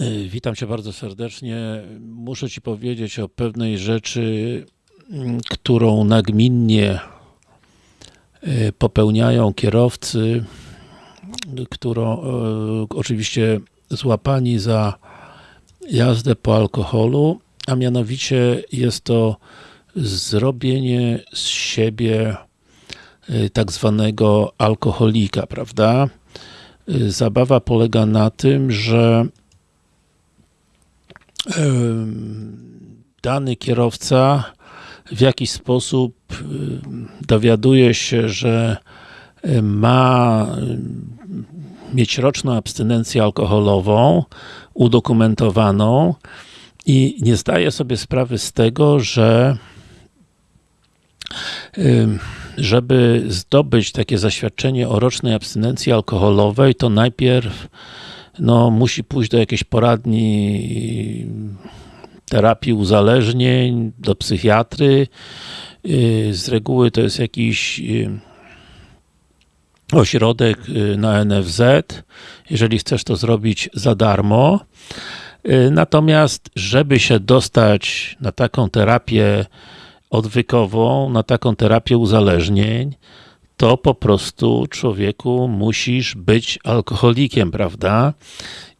Y, Witam Cię bardzo serdecznie. Muszę Ci powiedzieć o pewnej rzeczy, mm, którą nagminnie y, popełniają kierowcy, którą e, oczywiście złapani za jazdę po alkoholu, a mianowicie jest to zrobienie z siebie tak zwanego alkoholika, prawda? Zabawa polega na tym, że dany kierowca w jakiś sposób dowiaduje się, że ma mieć roczną abstynencję alkoholową udokumentowaną i nie zdaje sobie sprawy z tego, że żeby zdobyć takie zaświadczenie o rocznej abstynencji alkoholowej, to najpierw no, musi pójść do jakiejś poradni terapii uzależnień, do psychiatry. Yy, Z reguły to jest jakiś yy, ośrodek na NFZ. Jeżeli chcesz to zrobić za darmo. Natomiast, żeby się dostać na taką terapię odwykową, na taką terapię uzależnień, to po prostu człowieku musisz być alkoholikiem, prawda?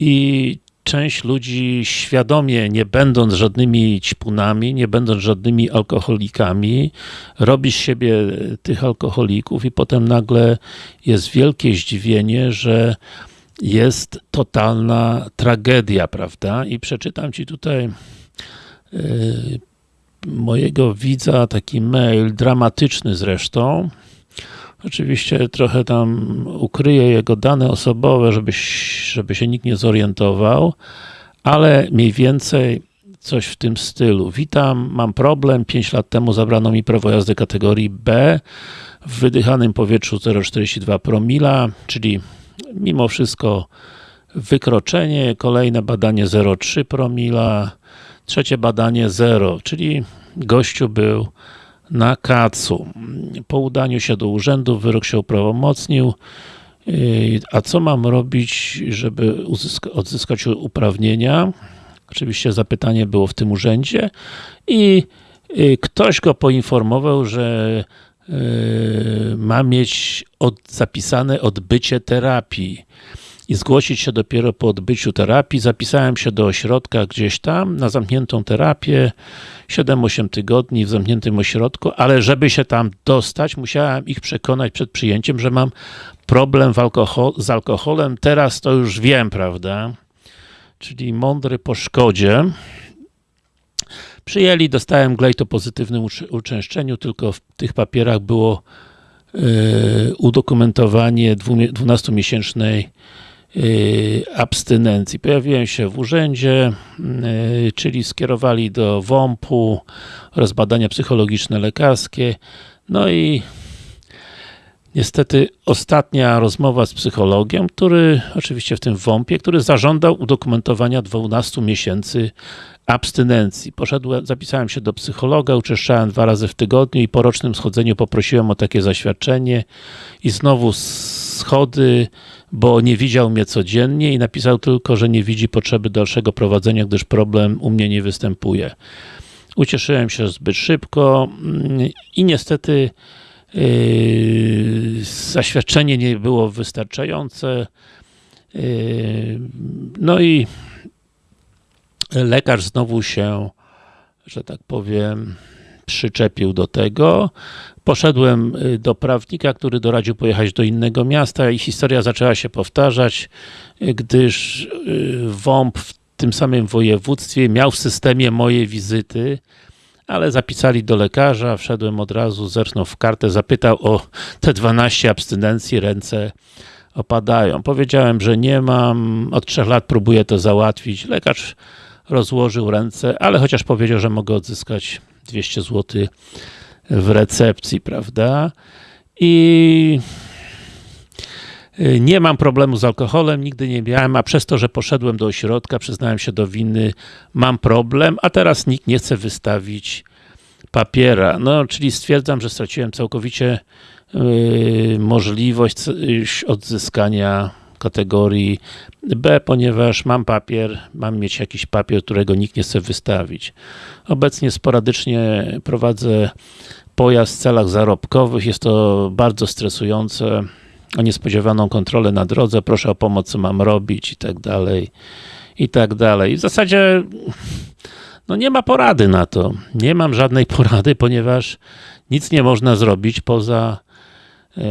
I część ludzi świadomie, nie będąc żadnymi ćpunami, nie będąc żadnymi alkoholikami, robi z siebie tych alkoholików i potem nagle jest wielkie zdziwienie, że jest totalna tragedia, prawda? I przeczytam Ci tutaj yy, mojego widza taki mail, dramatyczny zresztą. Oczywiście trochę tam ukryję jego dane osobowe, żeby, żeby się nikt nie zorientował, ale mniej więcej coś w tym stylu. Witam, mam problem. 5 lat temu zabrano mi prawo jazdy kategorii B w wydychanym powietrzu 0,42 promila, czyli mimo wszystko wykroczenie, kolejne badanie 0,3 promila, trzecie badanie 0, czyli gościu był na kacu. Po udaniu się do urzędu wyrok się uprawomocnił. Yy, A co mam robić, żeby odzyskać uprawnienia? Oczywiście zapytanie było w tym urzędzie i yy, ktoś go poinformował, że yy, ma mieć od, zapisane odbycie terapii i zgłosić się dopiero po odbyciu terapii. Zapisałem się do ośrodka gdzieś tam na zamkniętą terapię 7-8 tygodni w zamkniętym ośrodku, ale żeby się tam dostać, musiałem ich przekonać przed przyjęciem, że mam problem alkohol, z alkoholem. Teraz to już wiem, prawda? Czyli mądry po szkodzie. Przyjęli, dostałem glejt o pozytywnym uczęszczeniu, tylko w tych papierach było yy, udokumentowanie dwumie- 12-miesięcznej yy, abstynencji. Pojawiłem się w urzędzie, yy, czyli skierowali do WOMP-u oraz badania psychologiczne lekarskie. No i niestety ostatnia rozmowa z psychologiem, który oczywiście w tym WOMP-ie, który zażądał udokumentowania 12 miesięcy abstynencji. Poszedłem, zapisałem się do psychologa, uczęszczałem dwa razy w tygodniu i po rocznym schodzeniu poprosiłem o takie zaświadczenie i znowu schody, bo nie widział mnie codziennie i napisał tylko, że nie widzi potrzeby dalszego prowadzenia, gdyż problem u mnie nie występuje. Ucieszyłem się zbyt szybko mm, i niestety zaświadczenie nie było wystarczające. Yy, no i lekarz znowu się, że tak powiem, przyczepił do tego. Poszedłem y, do prawnika, który doradził pojechać do innego miasta i historia zaczęła się powtarzać, gdyż y, WOMP w tym samym województwie miał w systemie moje wizyty, ale zapisali do lekarza, wszedłem od razu, zerknął w kartę, zapytał o te 12 abstynencji, ręce opadają. Powiedziałem, że nie mam, od trzech lat próbuję to załatwić. Lekarz rozłożył ręce, ale chociaż powiedział, że mogę odzyskać 200 zł w recepcji, prawda? I nie mam problemu z alkoholem, nigdy nie miałem, a przez to, że poszedłem do ośrodka, przyznałem się do winy, mam problem, a teraz nikt nie chce wystawić papiera. No, czyli stwierdzam, że straciłem całkowicie yy, możliwość y, odzyskania kategorii B, ponieważ mam papier, mam mieć jakiś papier, którego nikt nie chce wystawić. Obecnie sporadycznie prowadzę pojazd w celach zarobkowych, jest to bardzo stresujące, o niespodziewaną kontrolę na drodze, proszę o pomoc, co mam robić i tak dalej, i tak dalej. W zasadzie no nie ma porady na to. Nie mam żadnej porady, ponieważ nic nie można zrobić poza e,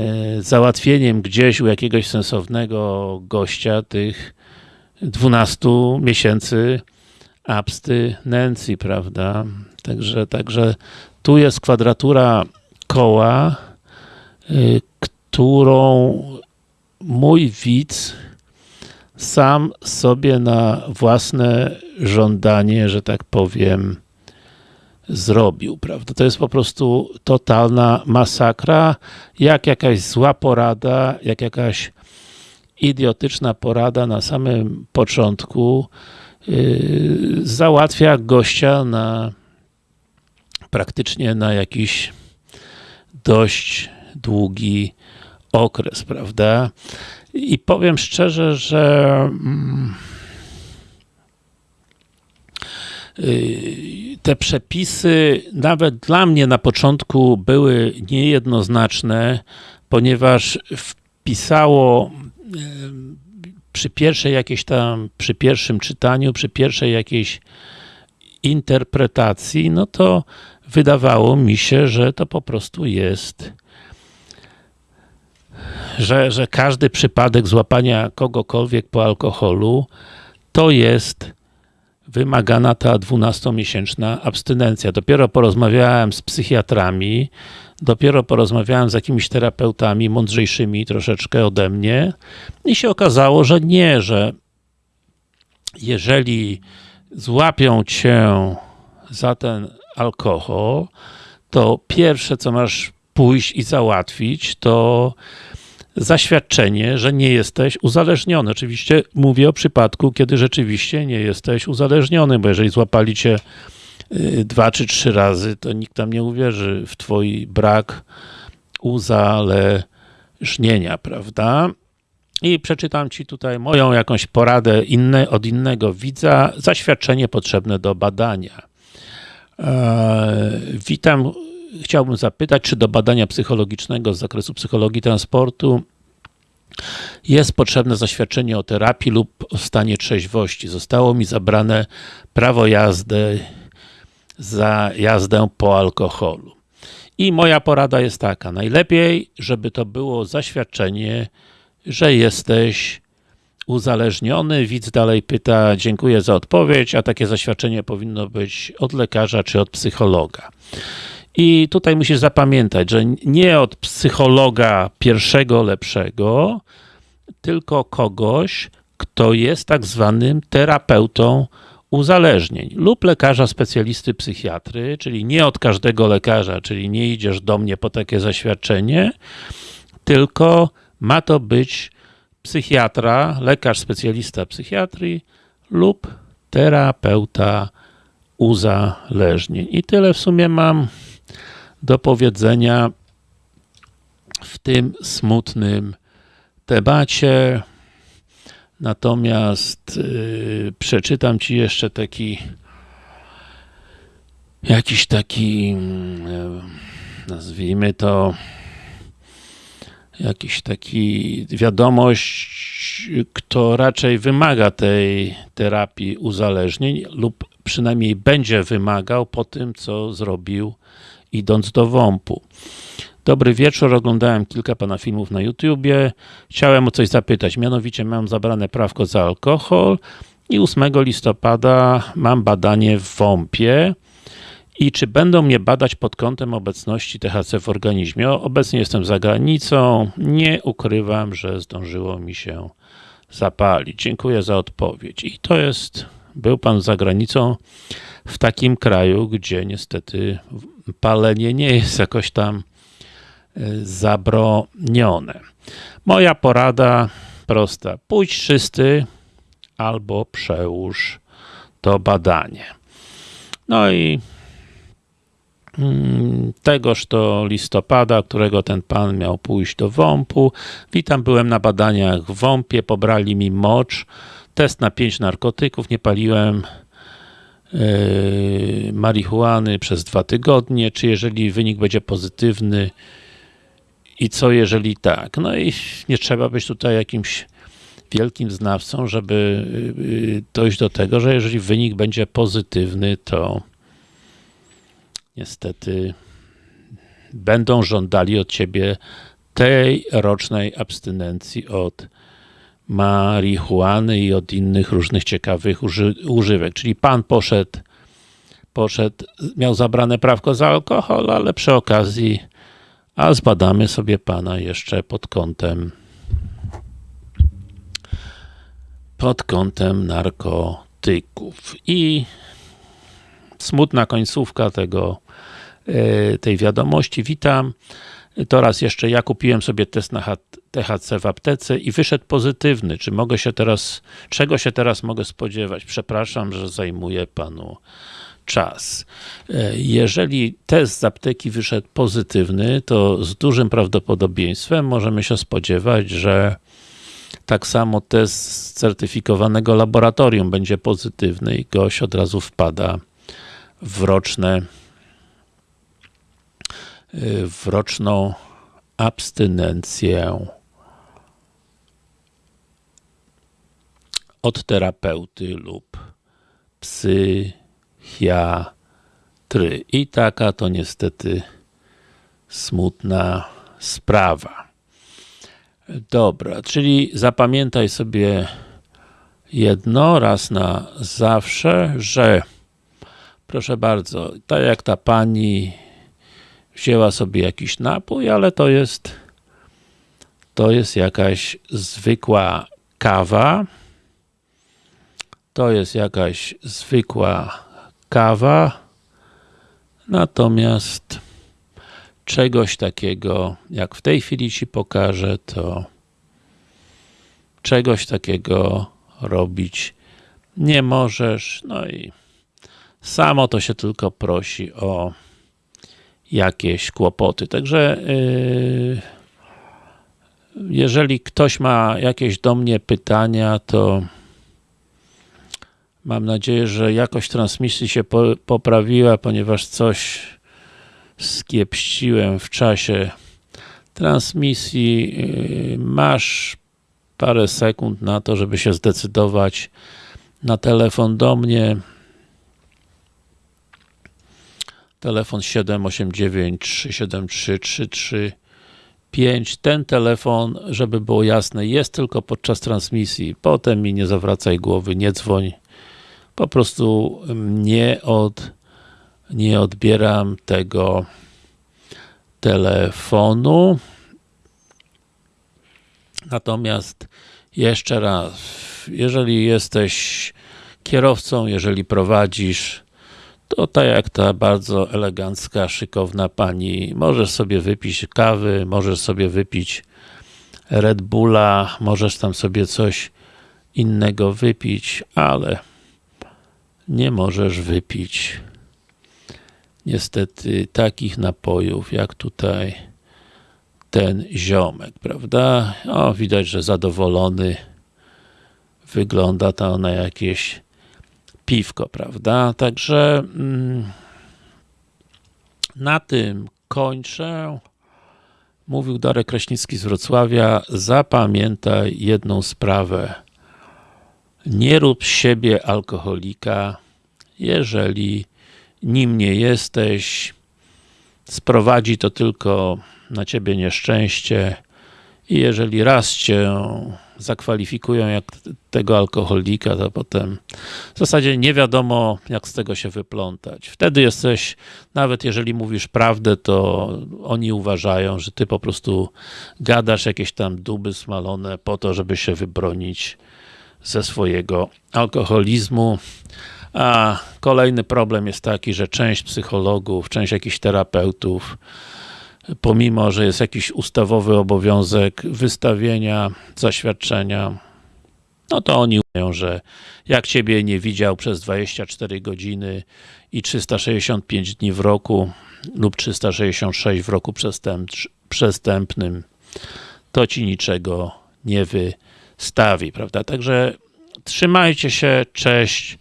załatwieniem gdzieś u jakiegoś sensownego gościa tych 12 miesięcy abstynencji, prawda? Także, także tu jest kwadratura koła, y, którą mój widz sam sobie na własne żądanie, że tak powiem, zrobił, prawda? To jest po prostu totalna masakra, jak jakaś zła porada, jak jakaś idiotyczna porada na samym początku yy, załatwia gościa na praktycznie na jakiś dość długi okres, prawda? I powiem szczerze, że mm, y, te przepisy nawet dla mnie na początku były niejednoznaczne, ponieważ wpisało y, przy pierwszej jakiejś tam, przy pierwszym czytaniu, przy pierwszej jakiejś interpretacji, no to wydawało mi się, że to po prostu jest że, że każdy przypadek złapania kogokolwiek po alkoholu to jest wymagana ta 12-miesięczna abstynencja. Dopiero porozmawiałem z psychiatrami, dopiero porozmawiałem z jakimiś terapeutami mądrzejszymi troszeczkę ode mnie i się okazało, że nie, że jeżeli złapią cię za ten alkohol, to pierwsze co masz pójść i załatwić, to zaświadczenie, że nie jesteś uzależniony. Oczywiście mówię o przypadku, kiedy rzeczywiście nie jesteś uzależniony, bo jeżeli złapali cię y, dwa czy trzy razy, to nikt tam nie uwierzy w twój brak uzależnienia, prawda? I przeczytam Ci tutaj moją jakąś poradę inne, od innego widza, zaświadczenie potrzebne do badania. Eee, witam chciałbym zapytać, czy do badania psychologicznego z zakresu psychologii transportu jest potrzebne zaświadczenie o terapii lub o stanie trzeźwości. Zostało mi zabrane prawo jazdy za jazdę po alkoholu. I moja porada jest taka, najlepiej, żeby to było zaświadczenie, że jesteś uzależniony. Widz dalej pyta, dziękuję za odpowiedź, a takie zaświadczenie powinno być od lekarza czy od psychologa. I tutaj musisz zapamiętać, że nie od psychologa pierwszego, lepszego, tylko kogoś, kto jest tak zwanym terapeutą uzależnień lub lekarza specjalisty psychiatry, czyli nie od każdego lekarza, czyli nie idziesz do mnie po takie zaświadczenie, tylko ma to być psychiatra, lekarz specjalista psychiatrii lub terapeuta uzależnień. I tyle w sumie mam do powiedzenia w tym smutnym temacie. Natomiast yy, przeczytam Ci jeszcze taki jakiś taki yy, nazwijmy to jakiś taki wiadomość, kto raczej wymaga tej terapii uzależnień lub przynajmniej będzie wymagał po tym, co zrobił idąc do WOMP-u. Dobry wieczór, oglądałem kilka Pana filmów na YouTubie. Chciałem o coś zapytać, mianowicie mam zabrane prawko za alkohol i 8 listopada mam badanie w WOMP-ie i czy będą mnie badać pod kątem obecności THC w organizmie. Obecnie jestem za granicą, nie ukrywam, że zdążyło mi się zapalić. Dziękuję za odpowiedź. I to jest, był Pan za granicą w takim kraju, gdzie niestety palenie nie jest jakoś tam e, zabronione. Moja porada prosta. Pójdź czysty albo przełóż to badanie. No i mm, tegoż to listopada, którego ten pan miał pójść do WOMP-u. Witam, byłem na badaniach w WOMP-ie, pobrali mi mocz, test na 5 narkotyków, nie paliłem yy, marihuany przez dwa tygodnie, czy jeżeli wynik będzie pozytywny i co jeżeli tak. No i nie trzeba być tutaj jakimś wielkim znawcą, żeby yy, dojść do tego, że jeżeli wynik będzie pozytywny, to niestety będą żądali od ciebie tej rocznej abstynencji od marihuany i od innych różnych ciekawych uży używek. Czyli pan poszedł, poszedł, miał zabrane prawko za alkohol, ale przy okazji, a zbadamy sobie pana jeszcze pod kątem pod kątem narkotyków. I smutna końcówka tego, e, tej wiadomości. Witam. To raz jeszcze, ja kupiłem sobie test na THC w aptece i wyszedł pozytywny. Czy mogę się teraz, czego się teraz mogę spodziewać? Przepraszam, że zajmuję panu czas. E, jeżeli test z apteki wyszedł pozytywny, to z dużym prawdopodobieństwem możemy się spodziewać, że tak samo test z certyfikowanego laboratorium będzie pozytywny i gość od razu wpada w roczne w roczną abstynencję od terapeuty lub psychiatry. I taka to niestety smutna sprawa. Dobra, czyli zapamiętaj sobie jedno raz na zawsze, że proszę bardzo, tak jak ta pani wzięła sobie jakiś napój, ale to jest to jest jakaś zwykła kawa. To jest jakaś zwykła kawa. Natomiast czegoś takiego, jak w tej chwili Ci pokażę, to czegoś takiego robić nie możesz, no i samo to się tylko prosi o jakieś kłopoty. Także yy, jeżeli ktoś ma jakieś do mnie pytania, to mam nadzieję, że jakość transmisji się po, poprawiła, ponieważ coś skiepściłem w czasie transmisji. Yy, masz parę sekund na to, żeby się zdecydować na telefon do mnie telefon 789 373 335 ten telefon, żeby było jasne, jest tylko podczas transmisji, potem mi nie zawracaj głowy, nie dzwoń. Po prostu nie od nie odbieram tego telefonu. Natomiast jeszcze raz, jeżeli jesteś kierowcą, jeżeli prowadzisz to tak jak ta bardzo elegancka, szykowna pani, możesz sobie wypić kawy, możesz sobie wypić Red Bulla, możesz tam sobie coś innego wypić, ale nie możesz wypić niestety takich napojów, jak tutaj ten ziomek, prawda? O, widać, że zadowolony wygląda to na jakieś piwko, prawda? Także mm, na tym kończę. Mówił Darek Kraśnicki z Wrocławia. Zapamiętaj jedną sprawę. Nie rób z siebie alkoholika, jeżeli nim nie jesteś. Sprowadzi to tylko na ciebie nieszczęście i jeżeli raz cię zakwalifikują jak tego alkoholika, to potem w zasadzie nie wiadomo, jak z tego się wyplątać. Wtedy jesteś, nawet jeżeli mówisz prawdę, to oni uważają, że ty po prostu gadasz jakieś tam duby smalone po to, żeby się wybronić ze swojego alkoholizmu. A kolejny problem jest taki, że część psychologów, część jakichś terapeutów pomimo, że jest jakiś ustawowy obowiązek wystawienia zaświadczenia, no to oni mówią, że jak Ciebie nie widział przez 24 godziny i 365 dni w roku lub 366 w roku przestępnym, to Ci niczego nie wystawi, prawda? Także trzymajcie się, cześć,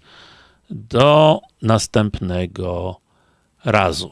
do następnego razu.